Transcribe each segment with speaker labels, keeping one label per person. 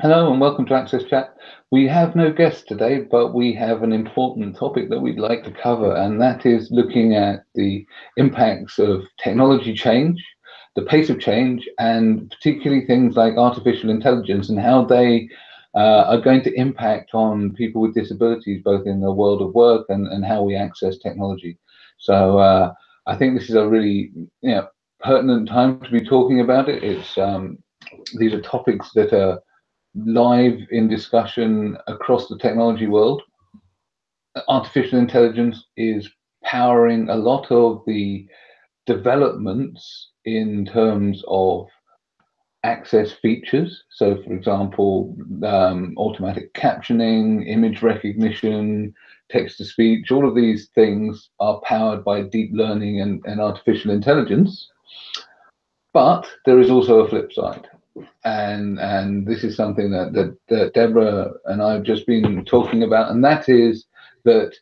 Speaker 1: Hello and welcome to Access Chat. We have no guests today, but we have an important topic that we'd like to cover, and that is looking at the impacts of technology change, the pace of change, and particularly things like artificial intelligence and how they uh, are going to impact on people with disabilities, both in the world of work and, and how we access technology. So uh, I think this is a really you know, pertinent time to be talking about it. It's um, these are topics that are live in discussion across the technology world. Artificial intelligence is powering a lot of the developments in terms of access features. So, for example, um, automatic captioning, image recognition, text to speech, all of these things are powered by deep learning and, and artificial intelligence. But there is also a flip side and and this is something that, that, that Deborah and I have just been talking about, and that is that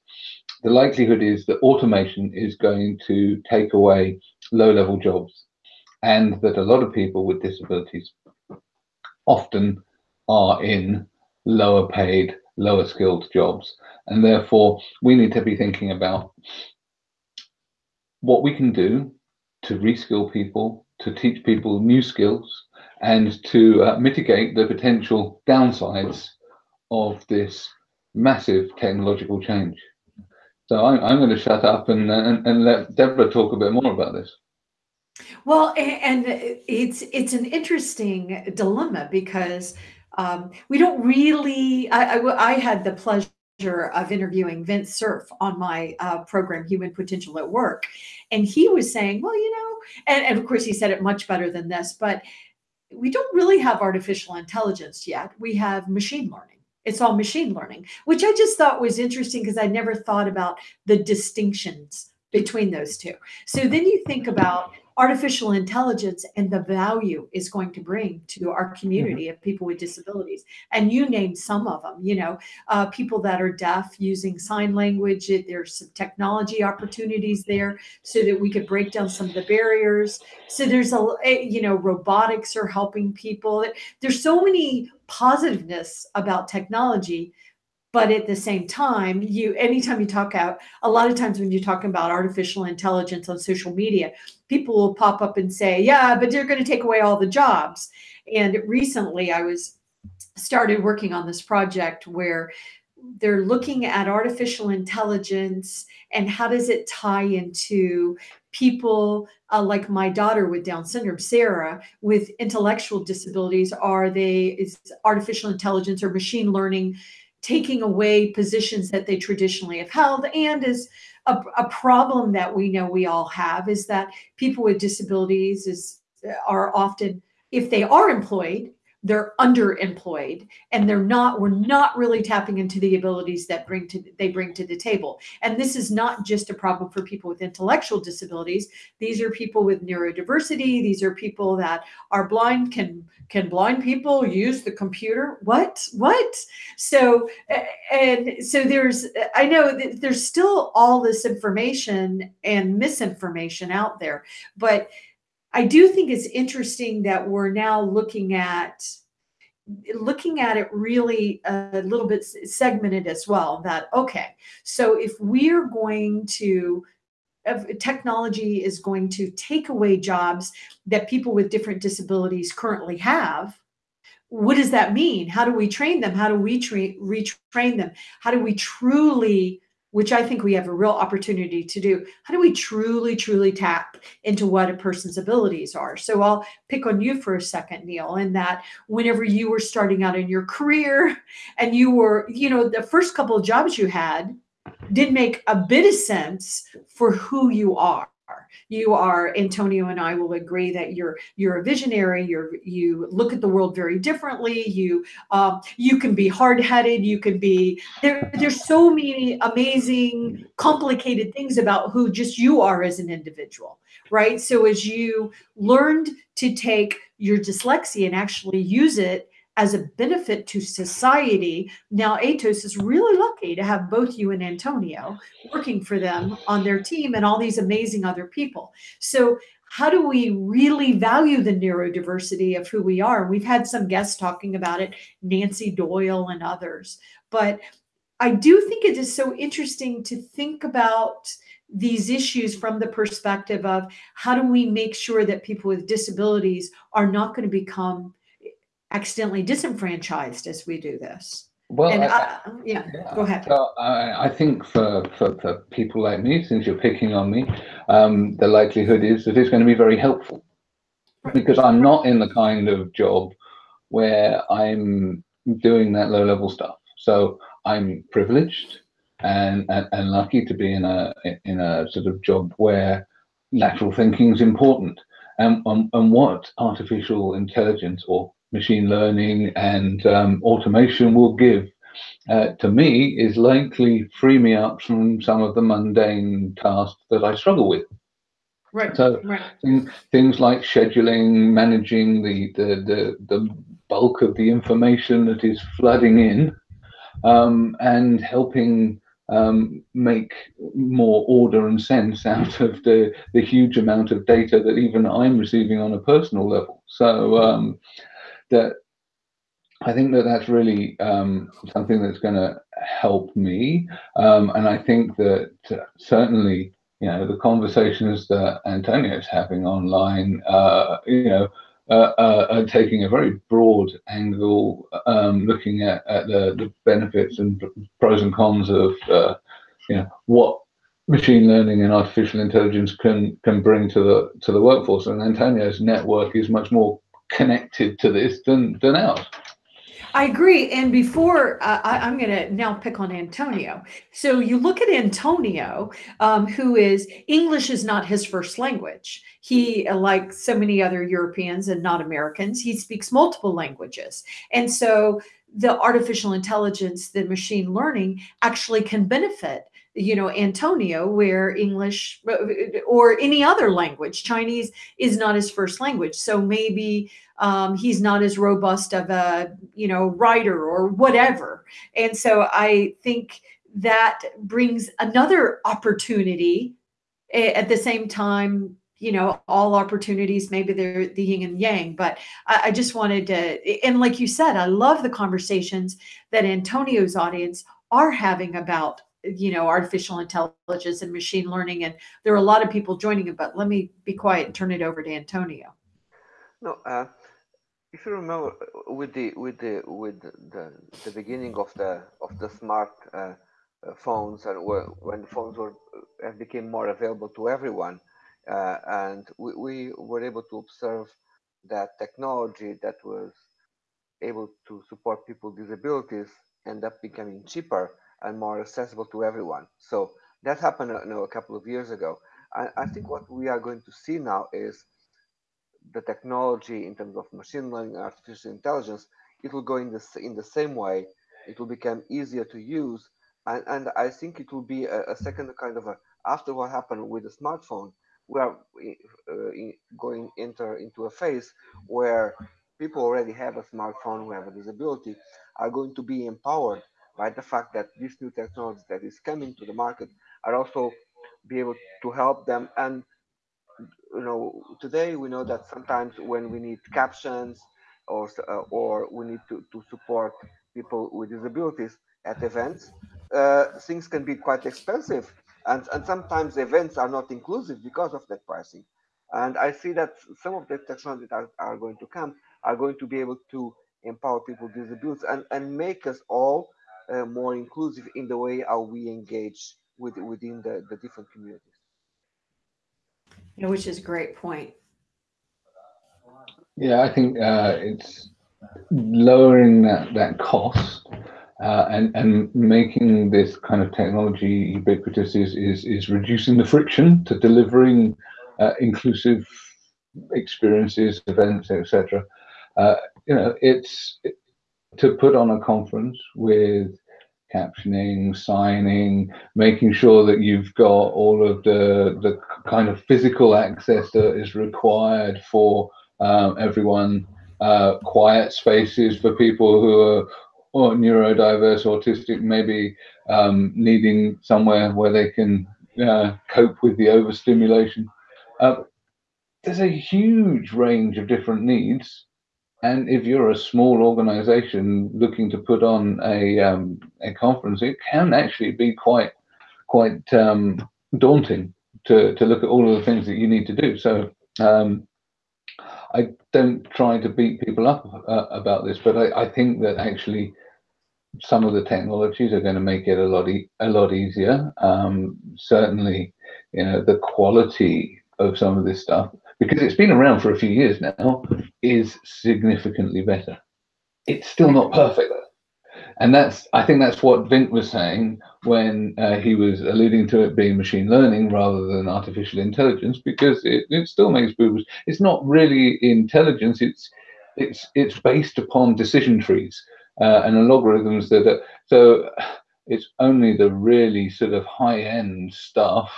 Speaker 1: the likelihood is that automation is going to take away low-level jobs, and that a lot of people with disabilities often are in lower paid, lower skilled jobs, and therefore we need to be thinking about what we can do to reskill people, to teach people new skills, and to uh, mitigate the potential downsides of this massive technological change. So I'm, I'm going to shut up and, and, and let Deborah talk a bit more about this.
Speaker 2: Well, and it's it's an interesting dilemma because um, we don't really. I, I, I, had the pleasure of interviewing Vint Cerf on my uh, program, Human Potential at Work, and he was saying, well, you know, and, and of course he said it much better than this, but we don't really have artificial intelligence yet. We have machine learning. It's all machine learning, which I just thought was interesting because I never thought about the distinctions between those two. So then you think about artificial intelligence and the value is going to bring to our community mm-hmm. of people with disabilities. And you named some of them, you know, uh, people that are deaf using sign language. There's some technology opportunities there so that we could break down some of the barriers. So there's a, eh, you know, robotics are helping people. There's so many positiveness about technology but at the same time you anytime you talk out a lot of times when you're talking about artificial intelligence on social media people will pop up and say yeah but they're going to take away all the jobs. And recently i was started working on this project where they're looking at artificial intelligence and how does it tie into people uh, like my daughter with down syndrome sarah with intellectual disabilities. Are they is artificial intelligence or machine learning taking away positions that they traditionally have held. And is a, a, problem that we know we all have is that people with disabilities is are often if they are employed they're underemployed and they're not we're not really tapping into the abilities that bring to they bring to the table. And this is not just a problem for people with intellectual disabilities. These are people with neurodiversity. These are people that are blind can can blind people use the computer? What? What? So and so there's i know that there's still all this information and misinformation out there but I do think it's interesting that we're now looking at looking at it really a little bit segmented as well that okay so if we're going to technology is going to take away jobs that people with different disabilities currently have what does that mean? How do we train them? How do we tra- retrain them? How do we truly which I think we have a real opportunity to do. How do we truly, truly tap into what a person's abilities are? So I'll pick on you for a second, Neil, in that whenever you were starting out in your career and you were, you know, the first couple of jobs you had didn't make a bit of sense for who you are you are Antonio and I will agree that you're you're a visionary. You're you look at the world very differently. You um, you can be hard headed. You can be there. There's so many amazing, complicated things about who just you are as an individual, right? So as you learned to take your dyslexia and actually use it as a benefit to society. Now, Atos is really lucky to have both you and Antonio working for them on their team and all these amazing other people. So, how do we really value the neurodiversity of who we are? We've had some guests talking about it, Nancy Doyle and others. But I do think it is so interesting to think about these issues from the perspective of how do we make sure that people with disabilities are not going to become accidentally disenfranchised as we do this.
Speaker 1: Well,
Speaker 2: and
Speaker 1: I,
Speaker 2: I, yeah,
Speaker 1: yeah,
Speaker 2: go ahead.
Speaker 1: So I, I think for, for, for people like me, since you're picking on me, um, the likelihood is that it's going to be very helpful because I'm not in the kind of job where I'm doing that low level stuff. So I'm privileged and, and, and lucky to be in a in a sort of job where lateral thinking is important. And, and, and what artificial intelligence or machine learning and um, automation will give uh, to me is likely free me up from some of the mundane tasks that I struggle with.
Speaker 2: Right.
Speaker 1: So
Speaker 2: right.
Speaker 1: things like scheduling, managing the, the, the, the bulk of the information that is flooding in, um, and helping um, make more order and sense out of the, the huge amount of data that even I'm receiving on a personal level. So um, that I think that that's really um, something that's going to help me, um, and I think that uh, certainly you know the conversations that Antonio is having online, uh, you know. Uh, uh, are taking a very broad angle, um, looking at, at the, the, benefits and pros and cons of, uh, you know, what machine learning and artificial intelligence can can bring to the to the workforce. And Antonio's network is much more connected to this than than ours.
Speaker 2: I agree. And before uh, I, am going to now pick on Antonio. So you look at Antonio, um, who is English is not his first language. He, like so many other Europeans and not Americans, he speaks multiple languages. And so the artificial intelligence, the machine learning actually can benefit you know antonio where english or any other language chinese is not his first language. So maybe um, he's not as robust of a you know writer or whatever. And so i think that brings another opportunity at the same time you know all opportunities maybe they're the yin and yang but I, I just wanted to and like you said i love the conversations that antonio's audience are having about you know artificial intelligence and machine learning and there are a lot of people joining it but let me be quiet and turn it over to antonio.
Speaker 3: No uh, if you remember uh, with the with the with the the beginning of the of the smart uh, uh phones and when phones were uh, became more available to everyone uh, and we, we were able to observe that technology that was able to support people with disabilities end up becoming cheaper and more accessible to everyone. So that happened you know, a couple of years ago. I, I think what we are going to see now is the technology in terms of machine learning and artificial intelligence, it will go in the, in the same way. It will become easier to use. And, and I think it will be a, a second kind of a, after what happened with the smartphone, we are uh, going enter into a phase where people already have a smartphone who have a disability are going to be empowered by the fact that these new technologies that is coming to the market are also be able to help them. And you know today we know that sometimes when we need captions or uh, or we need to, to support people with disabilities at events uh, things can be quite expensive. And and sometimes events are not inclusive because of that pricing. And i see that some of the technologies that are, are going to come are going to be able to empower people with disabilities and and make us all uh, more inclusive in the way how we engage with within the, the different communities.
Speaker 2: Yeah, which is a great point.
Speaker 1: Yeah, I think uh, it's lowering that, that cost uh, and, and making this kind of technology ubiquitous is, is, is reducing the friction to delivering uh, inclusive experiences, events, etc. Uh, you know, it's it, to put on a conference with captioning, signing, making sure that you've got all of the the kind of physical access that is required for um, everyone. Uh, quiet spaces for people who are or neurodiverse, autistic, maybe um, needing somewhere where they can uh, cope with the overstimulation. Uh, there's a huge range of different needs. And if you're a small organization looking to put on a, um, a conference, it can actually be quite, quite um, daunting to, to look at all of the things that you need to do. So um, I don't try to beat people up uh, about this, but I, I, think that actually some of the technologies are going to make it a lot e a lot easier. Um, certainly, you know, the quality of some of this stuff, because it's been around for a few years now, is significantly better. It's still not perfect, though. and that's I think that's what Vint was saying when uh, he was alluding to it being machine learning rather than artificial intelligence, because it, it still makes boo It's not really intelligence. It's it's it's based upon decision trees uh, and algorithms that are so. It's only the really sort of high end stuff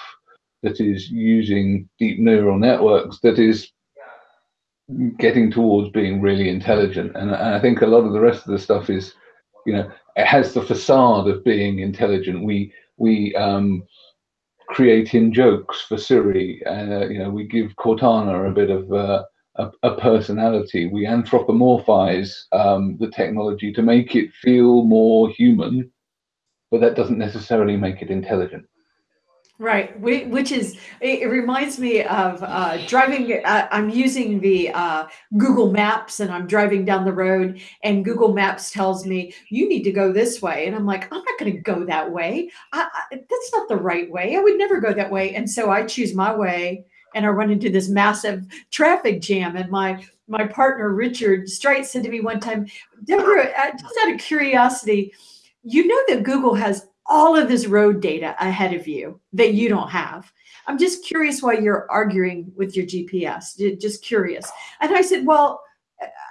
Speaker 1: that is using deep neural networks that is getting towards being really intelligent. And, and I think a lot of the rest of the stuff is you know, it has the facade of being intelligent. We we um, create in jokes for Siri, and uh, you know, we give Cortana a bit of uh, a, a, personality. We anthropomorphize um, the technology to make it feel more human, but that doesn't necessarily make it intelligent.
Speaker 2: Right, which is it reminds me of uh, driving. Uh, I'm using the uh, Google Maps and I'm driving down the road, and Google Maps tells me you need to go this way, and I'm like, I'm not going to go that way. I, I, that's not the right way. I would never go that way, and so I choose my way, and I run into this massive traffic jam. And my my partner Richard Streit said to me one time, Deborah, uh, just out of curiosity, you know that Google has all of this road data ahead of you that you don't have. I'm just curious why you're arguing with your GPS. Just curious. And I said, well,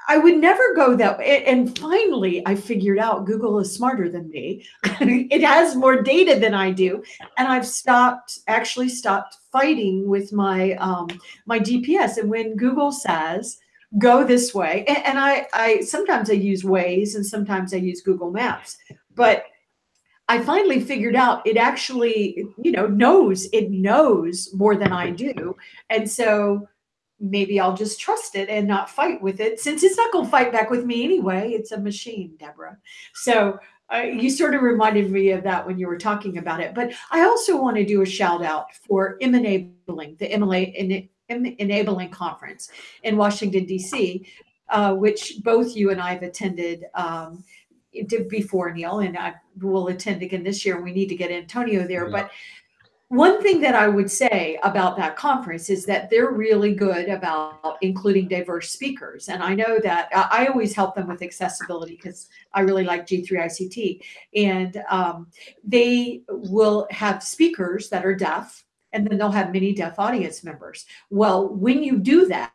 Speaker 2: I would never go that way. And finally, I figured out Google is smarter than me. it has more data than I do, and I've stopped actually stopped fighting with my um, my GPS. And when Google says go this way, and, I I sometimes I use Waze and sometimes I use Google Maps, but I finally figured out it actually, you know, knows it knows more than I do. And so maybe I'll just trust it and not fight with it since it's not going to fight back with me anyway. It's a machine, Deborah. So uh, you sort of reminded me of that when you were talking about it. But I also want to do a shout out for M-Enabling, the MLA Enabling Conference in Washington, D.C., uh, which both you and I have attended. Um, did before Neil, and I will attend again this year. We need to get Antonio there. Yeah. But one thing that I would say about that conference is that they're really good about including diverse speakers. And I know that I always help them with accessibility because I really like G3ICT. And um, they will have speakers that are deaf, and then they'll have many deaf audience members. Well, when you do that,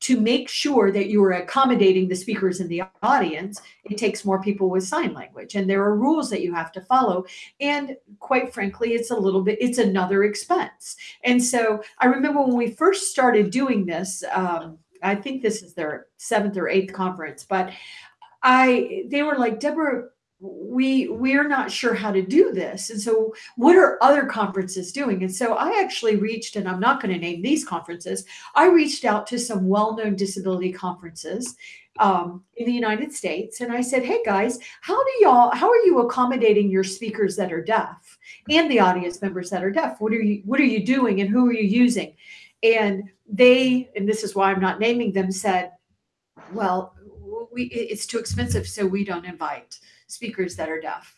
Speaker 2: to make sure that you are accommodating the speakers in the audience, it takes more people with sign language. And there are rules that you have to follow. And quite frankly, it's a little bit, it's another expense. And so I remember when we first started doing this, um, I think this is their seventh or eighth conference, but I, they were like, Deborah, we we're not sure how to do this. And so what are other conferences doing? And so i actually reached and i'm not going to name these conferences i reached out to some well-known disability conferences um, in the united states. And i said hey guys how do y'all how are you accommodating your speakers that are deaf and the audience members that are deaf? What are you what are you doing and who are you using? And they and this is why i'm not naming them said well we, it's too expensive so we don't invite speakers that are deaf.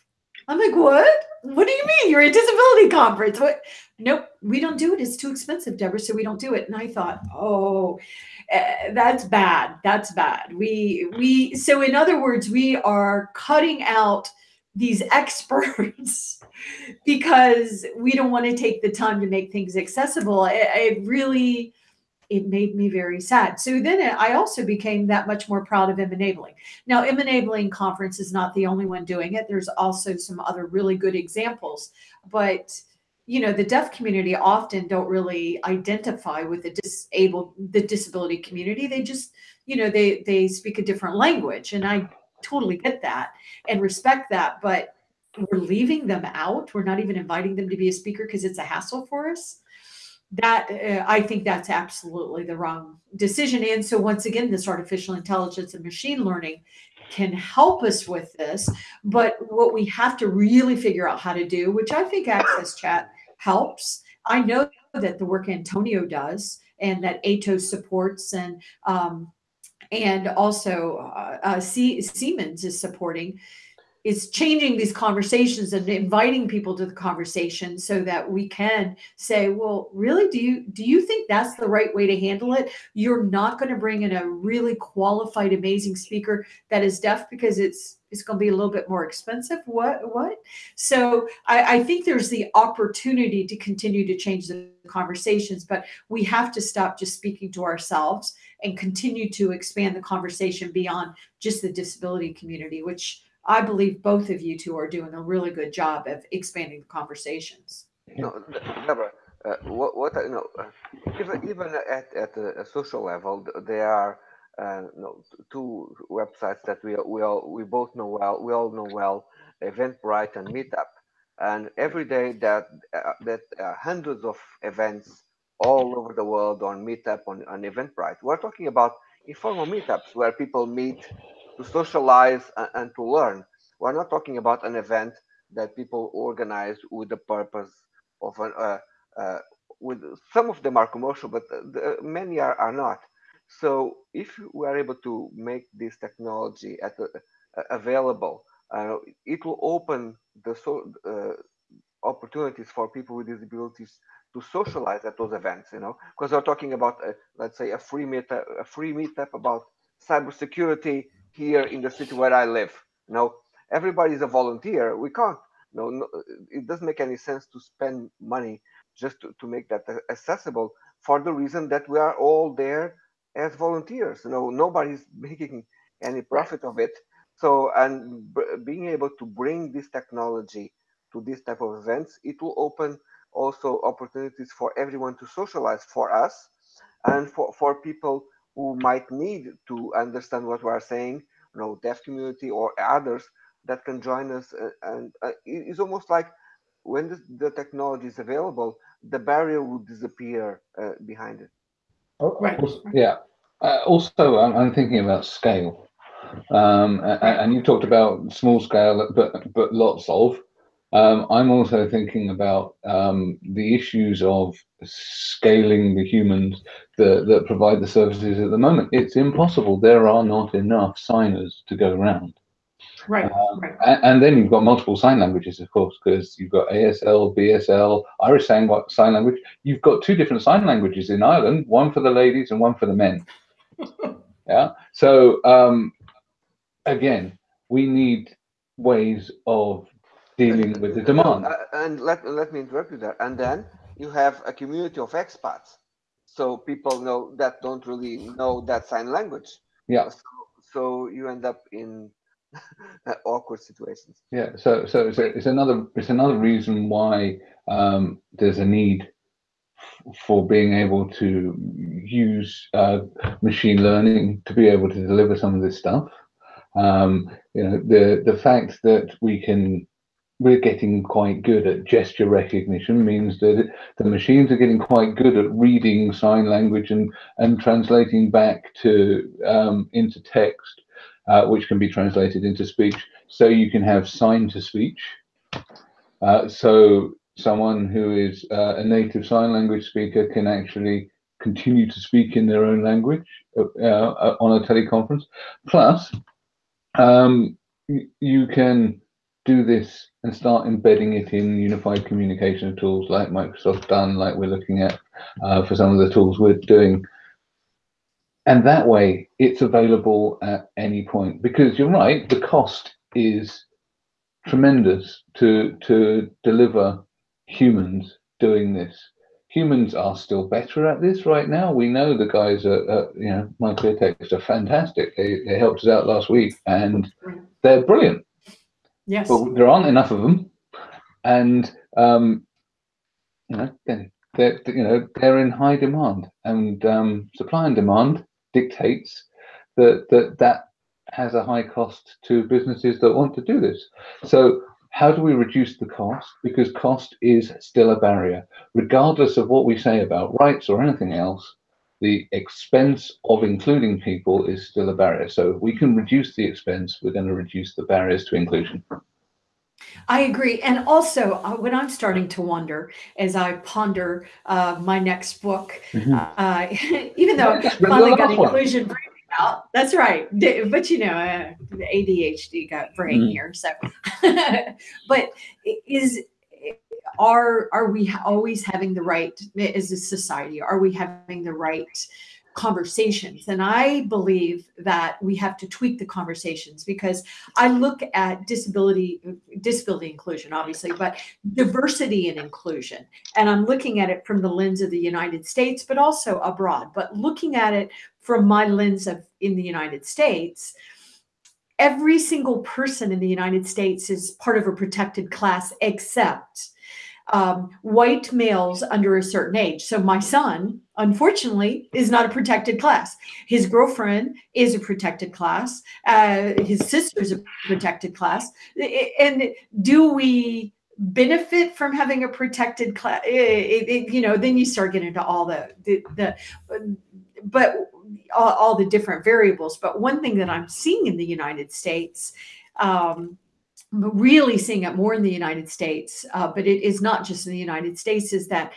Speaker 2: I'm like, what? What do you mean? You're a disability conference. What? Nope, we don't do it. It's too expensive, Deborah, so we don't do it. And I thought, oh, uh, that's bad. That's bad. We we so in other words, we are cutting out these experts because we don't want to take the time to make things accessible. It, it really it made me very sad. So then I also became that much more proud of M-Enabling. Now, M-Enabling Conference is not the only one doing it. There's also some other really good examples, but you know, the deaf community often don't really identify with the disabled, the disability community. They just, you know, they they speak a different language, and I totally get that and respect that. But we're leaving them out. We're not even inviting them to be a speaker because it's a hassle for us that uh, I think that's absolutely the wrong decision. And so once again, this artificial intelligence and machine learning can help us with this. But what we have to really figure out how to do, which I think Access Chat helps. I know that the work Antonio does and that Atos supports and um, and also uh, uh, Siemens is supporting is changing these conversations and inviting people to the conversation so that we can say well really do you do you think that's the right way to handle it? You're not going to bring in a really qualified amazing speaker that is deaf because it's it's going to be a little bit more expensive? What what? So I, I think there's the opportunity to continue to change the conversations but we have to stop just speaking to ourselves and continue to expand the conversation beyond just the disability community which I believe both of you two are doing a really good job of expanding the conversations.
Speaker 3: No, Deborah, uh, what, what you know, uh, even even at at a, social level, there are uh, two websites that we we all we both know well. We all know well, Eventbrite and Meetup, and every day that uh, that uh, hundreds of events all over the world on Meetup on, on Eventbrite. We're talking about informal meetups where people meet to socialize and, to learn. We're not talking about an event that people organize with the purpose of an, uh, uh, with some of them are commercial, but the, many are, are not. So if we are able to make this technology at uh, available, uh, it will open the so, uh, opportunities for people with disabilities to socialize at those events. You know, because we're talking about, uh, let's say, a free meetup, a free meetup about cybersecurity here in the city where I live. You know, everybody is a volunteer. We can't. No, no, it doesn't make any sense to spend money just to, to make that accessible for the reason that we are all there as volunteers. You know, nobody's making any profit of it. So, and being able to bring this technology to this type of events, it will open also opportunities for everyone to socialize for us and for, for people who might need to understand what we are saying, you know, deaf community or others that can join us. Uh, and uh, it's almost like when the, the, technology is available, the barrier will disappear uh, behind it.
Speaker 1: Oh, right. yeah. Uh, also, I'm, I'm, thinking about scale. Um, and, and you talked about small scale, but but lots of. Um, I'm also thinking about um, the issues of scaling the humans that, that provide the services at the moment. It's impossible. There are not enough signers to go around.
Speaker 2: Right, um, right.
Speaker 1: And, and, then you've got multiple sign languages, of course, because you've got ASL, BSL, Irish sign, sign language. You've got two different sign languages in Ireland, one for the ladies and one for the men. yeah. So um, again, we need ways of dealing with the demand.
Speaker 3: Uh, and let, let me interrupt you there. And then you have a community of expats. So people know that don't really know that sign language.
Speaker 1: Yeah.
Speaker 3: So, so you end up in awkward situations.
Speaker 1: Yeah. So so it's, a, it's another it's another reason why um, there's a need for being able to use uh, machine learning to be able to deliver some of this stuff. Um, you know, the the fact that we can we're getting quite good at gesture recognition means that the machines are getting quite good at reading sign language and and translating back to um, into text, uh, which can be translated into speech. So you can have sign to speech. Uh, so someone who is uh, a native sign language speaker can actually continue to speak in their own language uh, uh, on a teleconference. Plus, um, you can do this and start embedding it in unified communication tools like Microsoft done, like we're looking at uh, for some of the tools we're doing. And that way it's available at any point because you're right, the cost is tremendous to, to deliver humans doing this. Humans are still better at this right now. We know the guys at, at you know, MyClearText are fantastic. They, they helped us out last week and they're brilliant
Speaker 2: Yes.
Speaker 1: But there aren't enough of them, and um, you know, they're, you know they're in high demand, and um, supply and demand dictates that that that has a high cost to businesses that want to do this. So how do we reduce the cost? Because cost is still a barrier. Regardless of what we say about rights or anything else, the expense of including people is still a barrier. So if we can reduce the expense, we're going to reduce the barriers to inclusion.
Speaker 2: I agree. And also, uh, what I'm starting to wonder as I ponder uh, my next book, mm-hmm. uh, even though I finally got inclusion out, that's right. But you know, uh, ADHD got brain mm-hmm. here. So, but is are are we always having the right as a society? Are we having the right conversations. And I believe that we have to tweak the conversations because I look at disability, disability inclusion, obviously, but diversity and inclusion. And I'm looking at it from the lens of the United States, but also abroad. But looking at it from my lens of in the United States, every single person in the United States is part of a protected class except um, white males under a certain age. So my son, unfortunately, is not a protected class. His girlfriend is a protected class. Uh, his sister is a protected class. And do we benefit from having a protected class? you know, then you start getting into all the the, the but all, all, the different variables. But one thing that I'm seeing in the United States. Um, really seeing it more in the United States, uh, but it is not just in the United States, is that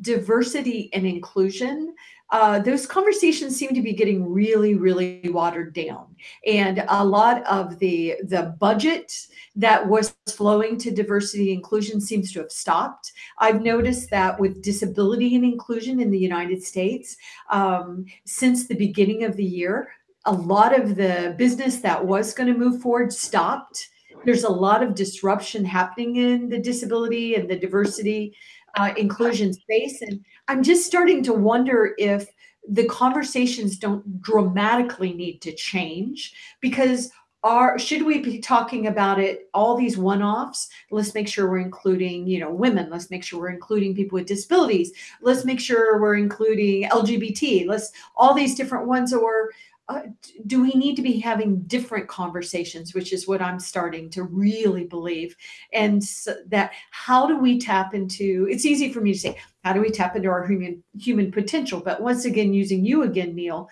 Speaker 2: diversity and inclusion uh, those conversations seem to be getting really really watered down. And a lot of the the budget that was flowing to diversity inclusion seems to have stopped. I've noticed that with disability and inclusion in the united states um, since the beginning of the year a lot of the business that was going to move forward stopped there's a lot of disruption happening in the disability and the diversity uh, inclusion space. And I'm just starting to wonder if the conversations don't dramatically need to change because are should we be talking about it all these one-offs? Let's make sure we're including you know women. Let's make sure we're including people with disabilities. Let's make sure we're including lgbt let's all these different ones or uh, do we need to be having different conversations which is what i'm starting to really believe. And so that how do we tap into it's easy for me to say how do we tap into our human human potential? But once again using you again neil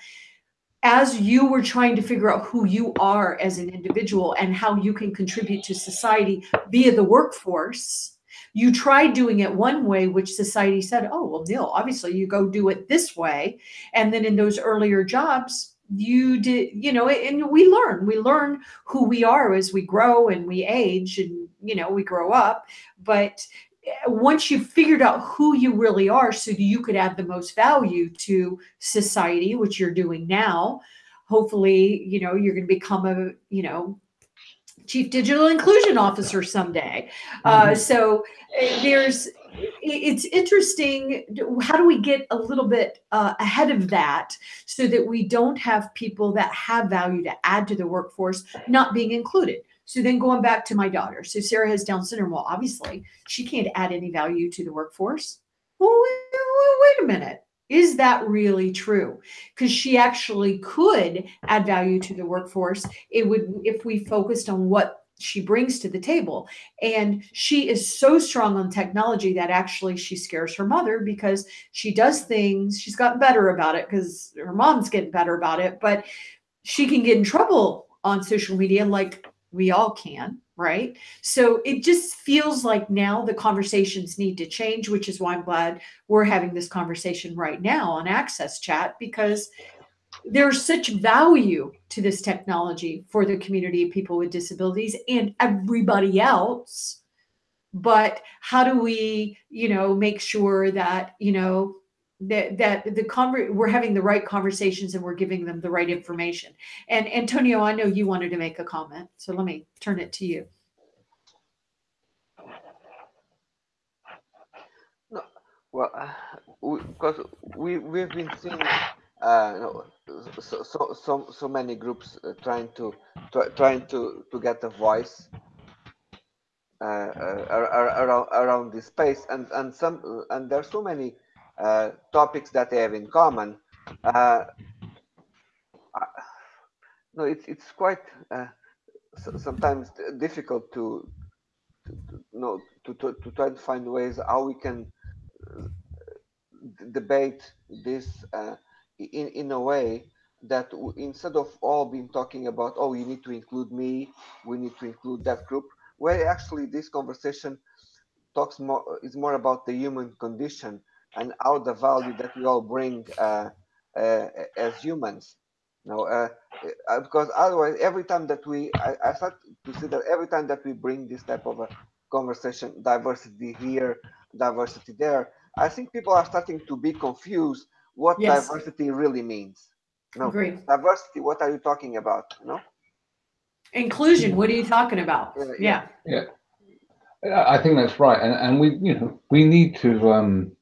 Speaker 2: as you were trying to figure out who you are as an individual and how you can contribute to society via the workforce you tried doing it one way which society said oh well neil obviously you go do it this way. And then in those earlier jobs you did you know and we learn we learn who we are as we grow and we age and you know we grow up but eh, once you've figured out who you really are so you could add the most value to society which you're doing now hopefully you know you're going to become a you know chief digital inclusion officer someday uh, mm-hmm. uh, so eh, there's it's interesting. How do we get a little bit uh, ahead of that so that we don't have people that have value to add to the workforce not being included? So then going back to my daughter. So Sarah has Down syndrome. Well, obviously, she can't add any value to the workforce. Well, wait, a minute. Is that really true? Because she actually could add value to the workforce. It would if we focused on what she brings to the table. And she is so strong on technology that actually she scares her mother because she does things, she's gotten better about it because her mom's getting better about it, but she can get in trouble on social media like we all can, right? So it just feels like now the conversations need to change, which is why I'm glad we're having this conversation right now on Access Chat because there's such value to this technology for the community of people with disabilities and everybody else. But how do we you know make sure that you know that that the conver- we're having the right conversations and we're giving them the right information. And antonio i know you wanted to make a comment so let me turn it to you.
Speaker 3: No, well because uh, we, we we've been seeing uh, no, so, so so so many groups uh, trying to try, trying to to get a voice uh, uh around around this space. And and some and there are so many uh, topics that they have in common. Uh, no it's it's quite sometimes difficult to you know, to, to, to try to find ways how we can uh, debate this uh, in, in a way that instead of all being talking about, oh, you need to include me, we need to include that group, where actually this conversation talks more is more about the human condition and how the value that we all bring uh, uh, as humans. You know, uh, uh, because otherwise, every time that we, I, I start to see that every time that we bring this type of a conversation, diversity here, diversity there, I think people are starting to be confused what yes. diversity really means. No, Agree. diversity. What are you talking about? You know,
Speaker 2: inclusion. What are you talking about?
Speaker 1: Yeah. Yeah. yeah. I think that's right, and and we you know we need to um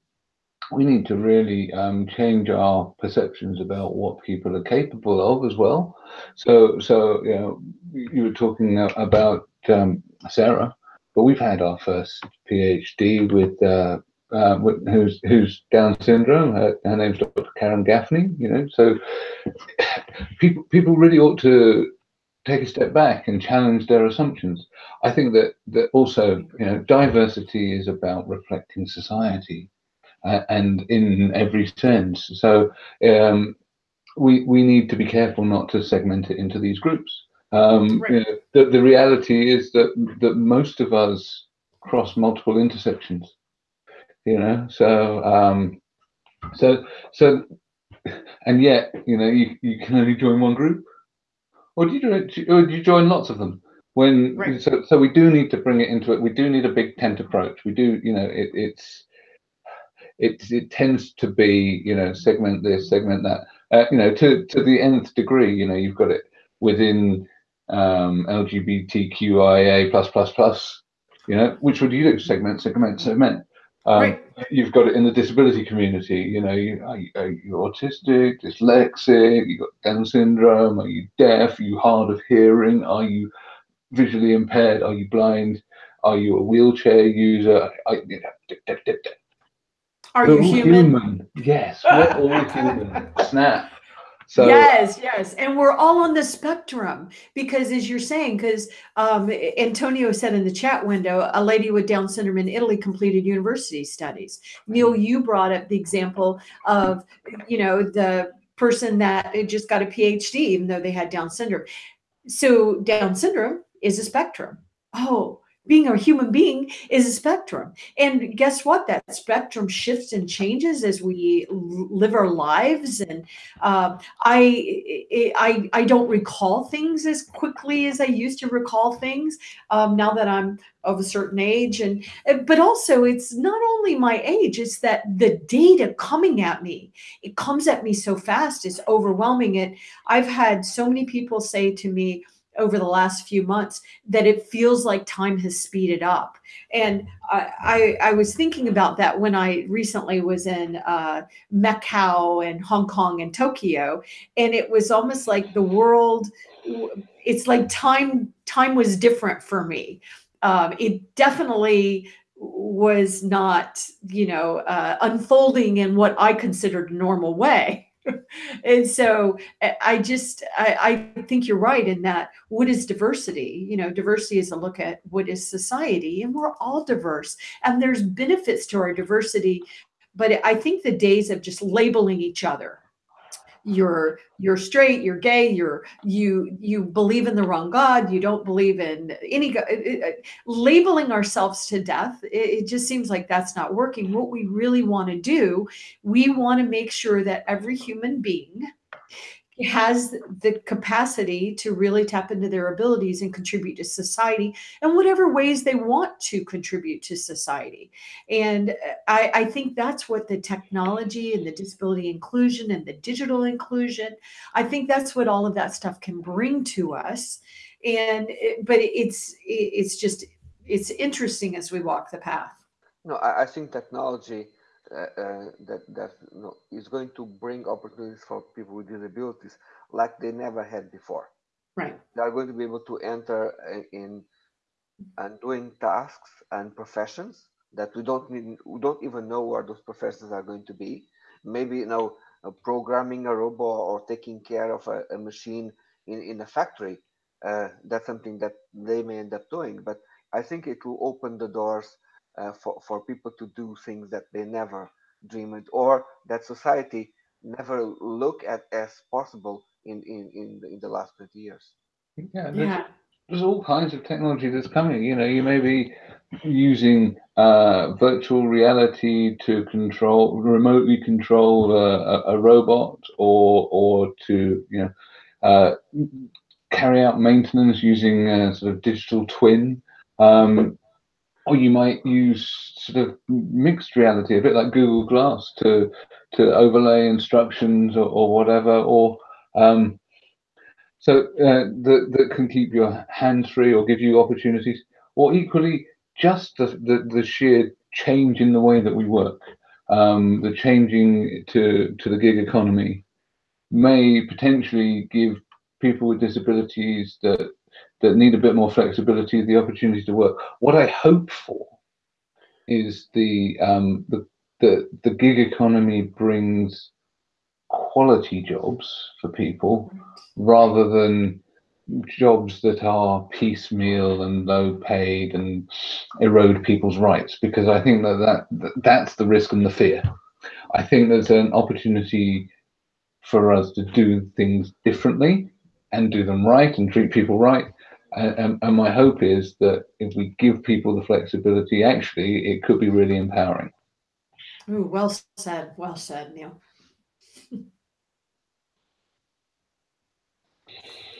Speaker 1: we need to really um, change our perceptions about what people are capable of as well. So so you know you were talking about um, Sarah, but we've had our first PhD with. Uh, uh, who's who's Down syndrome. Her, her, name's Dr. Karen Gaffney. You know, so people people really ought to take a step back and challenge their assumptions. I think that that also you know diversity is about reflecting society, uh, and in every sense. So um, we we need to be careful not to segment it into these groups. Um, right. you know, the, the reality is that that most of us cross multiple intersections you know? So um so so and yet you know you, you can only join one group? Or do you join, or do you join lots of them? When right. so, so we do need to bring it into it. We do need a big tent approach. We do you know it, it's it, it tends to be you know segment this segment that. Uh, you know to to the nth degree you know you've got it within um lgbtqia plus plus plus you know which would you do? Segment segment segment um, right. You've got it in the disability community. You know, you, are, you, are you autistic, dyslexic? You got Down syndrome? Are you deaf? Are you hard of hearing? Are you visually impaired? Are you blind? Are you a wheelchair user? Are, you, know,
Speaker 2: are you human? human?
Speaker 1: Yes, we're all human. Snap.
Speaker 2: So yes, yes, and we're all on the spectrum because, as you're saying, because um, Antonio said in the chat window, a lady with Down syndrome in Italy completed university studies. Neil, mm-hmm. you brought up the example of, you know, the person that just got a PhD even though they had Down syndrome. So Down syndrome is a spectrum. Oh, being a human being is a spectrum. And guess what? That spectrum shifts and changes as we live our lives. And uh, I, I i don't recall things as quickly as i used to recall things um, now that i'm of a certain age. And but also it's not only my age it's that the data coming at me it comes at me so fast it's overwhelming. It i've had so many people say to me over the last few months that it feels like time has speeded up. And I, I, I was thinking about that when I recently was in uh, Macau and Hong Kong and Tokyo, and it was almost like the world. It's like time time was different for me. Um, it definitely was not, you know, uh, unfolding in what I considered a normal way and so eh, I just I, I think you're right in that what is diversity? You know, diversity is a look at what is society, and we're all diverse, and there's benefits to our diversity. But I think the days of just labeling each other you're you're straight you're gay you're you you believe in the wrong god you don't believe in any god labeling ourselves to death it, it just seems like that's not working. What we really want to do we want to make sure that every human being has the capacity to really tap into their abilities and contribute to society in whatever ways they want to contribute to society. And uh, I, I, think that's what the technology and the disability inclusion and the digital inclusion, I think that's what all of that stuff can bring to us. And but it's it's just it's interesting as we walk the path.
Speaker 3: No, I, I think technology uh, uh, that that you know, is going to bring opportunities for people with disabilities like they never had before.
Speaker 2: Right.
Speaker 3: They are going to be able to enter in and doing tasks and professions that we don't need, we don't even know where those professions are going to be. Maybe you know, uh, programming a robot or taking care of a, a machine in, in a factory. Uh, that's something that they may end up doing. But I think it will open the doors uh, for, for people to do things that they never dreamed or that society never looked at as possible in, in, in, the, in the last 20 years.
Speaker 1: Yeah, there's, yeah. there's all kinds of technology that's coming. You know, you may be using uh, virtual reality to control, remotely control a, a, robot or, or to, you know, uh, carry out maintenance using a sort of digital twin. Um, or you might use sort of mixed reality, a bit like Google Glass, to to overlay instructions or, or whatever, or um, so uh, that that can keep your hands free or give you opportunities, or equally just the, the, the sheer change in the way that we work, um, the changing to to the gig economy, may potentially give people with disabilities that that need a bit more flexibility, the opportunity to work. What I hope for is the um, the, the the gig economy brings quality jobs for people rather than jobs that are piecemeal and low paid and erode people's rights because I think that, that that's the risk and the fear. I think there's an opportunity for us to do things differently and do them right and treat people right and, and, my hope is that if we give people the flexibility, actually, it could be really empowering.
Speaker 2: Ooh, well said. Well said, Neil.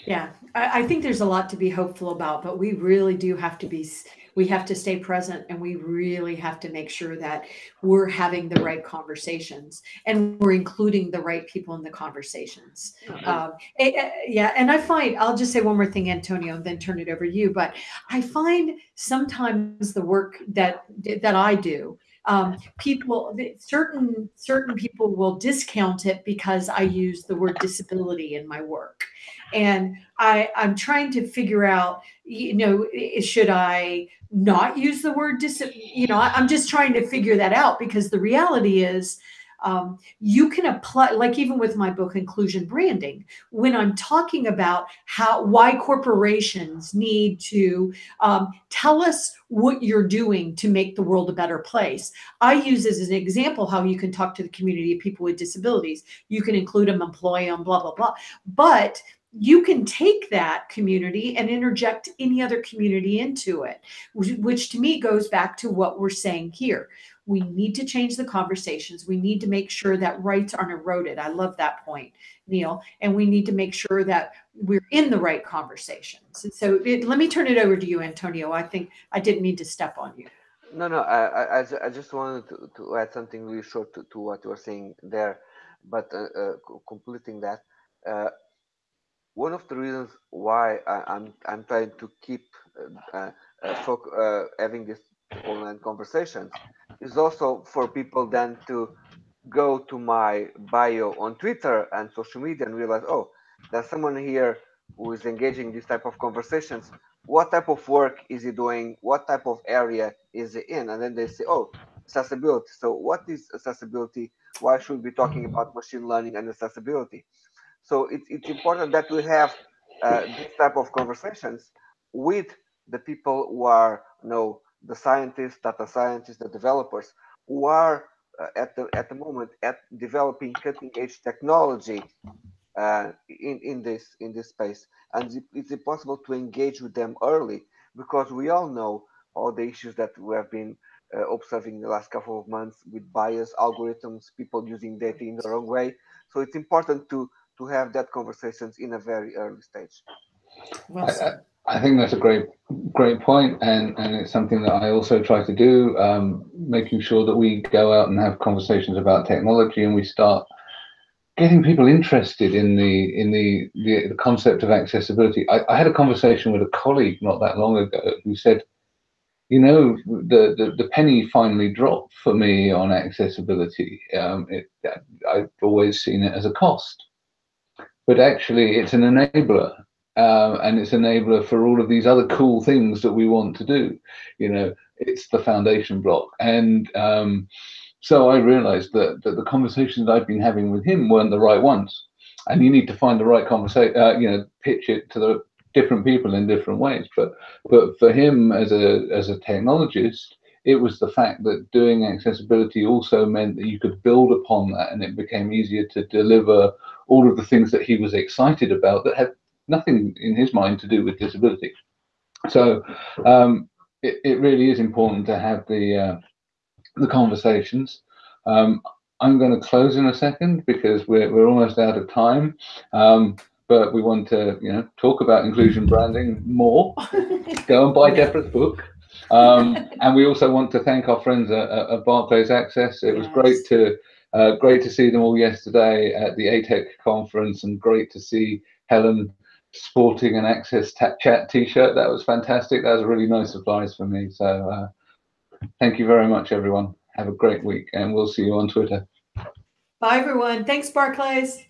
Speaker 2: yeah, I, I think there's a lot to be hopeful about, but we really do have to be we have to stay present and we really have to make sure that we're having the right conversations and we're including the right people in the conversations. Mm-hmm. Um, it, uh, yeah. And I find, I'll just say one more thing, Antonio, and then turn it over to you. But I find sometimes the work that, that I do, um, people certain certain people will discount it because I use the word disability in my work, and I I'm trying to figure out you know should I not use the word dis you know I, am just trying to figure that out because the reality is um, you can apply like even with my book inclusion branding when i'm talking about how why corporations need to um, tell us what you're doing to make the world a better place. I use as an example how you can talk to the community of people with disabilities. You can include them employee on blah blah blah. But you can take that community and interject any other community into it, which to me goes back to what we're saying here. We need to change the conversations. We need to make sure that rights aren't eroded. I love that point, Neil. And we need to make sure that we're in the right conversations. And so it, let me turn it over to you, Antonio. I think I didn't mean to step on you.
Speaker 3: No, no, I, I, I just wanted to, to add something really short to, to what you were saying there, but uh, uh, completing that. Uh, one of the reasons why I, am I'm, I'm trying to keep uh, uh, uh, having this online conversations is also for people then to go to my bio on Twitter and social media and realize, oh, there's someone here who is engaging these type of conversations. What type of work is he doing? What type of area is he in? And then they say, oh, accessibility. So what is accessibility? Why should we be talking about machine learning and accessibility? So it's, it's important that we have uh, this type of conversations with the people who are, you know, the scientists, data scientists, the developers, who are uh, at the at the moment at developing cutting edge technology uh, in in this in this space, and it's impossible to engage with them early because we all know all the issues that we have been uh, observing the last couple of months with bias algorithms, people using data in the wrong way. So it's important to to have that conversations in a very early stage.
Speaker 1: Well I, I, think that's a great, great point, and and it's something that I also try to do, um, making sure that we go out and have conversations about technology, and we start getting people interested in the in the the, the concept of accessibility. I, I had a conversation with a colleague not that long ago who said, you know, the, the, the, penny finally dropped for me on accessibility. Um, it, I've always seen it as a cost but actually it's an enabler uh, and it's an enabler for all of these other cool things that we want to do. You know it's the foundation block. And um, so i realized that, that the conversations i've been having with him weren't the right ones. And you need to find the right conversation uh, you know pitch it to the different people in different ways. But but for him as a as a technologist, it was the fact that doing accessibility also meant that you could build upon that, and it became easier to deliver all of the things that he was excited about that had nothing in his mind to do with disability. So um, it, it really is important to have the uh, the conversations. Um, I'm going to close in a second because we're, we're almost out of time. Um, but we want to, you know, talk about inclusion branding more. Go and buy Debra's book. Um, and we also want to thank our friends at, at Barclays Access. It was great to uh, great to see them all yesterday at the ATEC conference, and great to see Helen sporting an Access Chat T-shirt. That was fantastic. That was a really nice surprise for me. So uh, thank you very much, everyone. Have a great week, and we'll see you on Twitter.
Speaker 2: Bye, everyone. Thanks, Barclays.